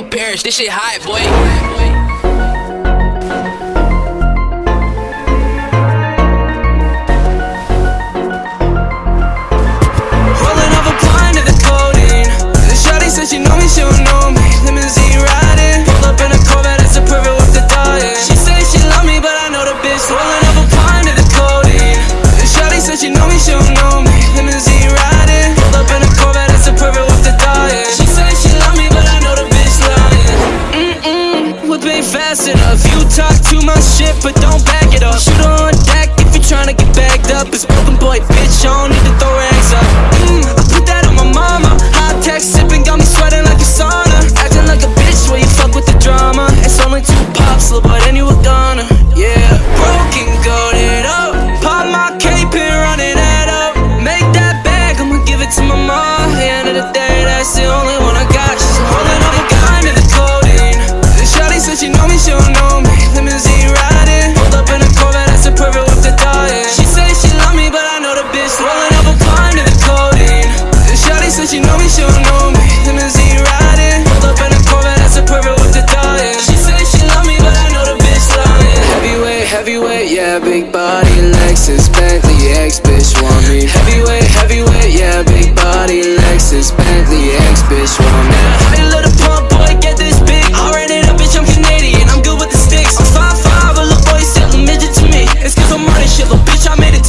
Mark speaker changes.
Speaker 1: your parents, this shit high, boy.
Speaker 2: Rolling up a blind to the codeine. The shawty said she know me, she don't know me. Limousine riding. Pulled up in a Corvette, that's a perfect with the dying She say she love me, but I know the bitch. Rolling up a blind to the codeine. The shawty said she know me, she don't know me. Limousine riding. fast enough You talk too much shit but don't back it up. Shoot on deck if you to get bagged up. It's broken boy bitch I don't need to throw rags up. Mm, yeah, big body Lexus Bentley X bitch want me. Heavyweight, heavyweight, yeah, big body Lexus Bentley X bitch want me. I love the pump, boy, get this big. I ran it up, bitch, I'm Canadian. I'm good with the sticks. I'm 5'5", a little boy, still a midget to me. It's cause I'm running shit, little bitch, I made it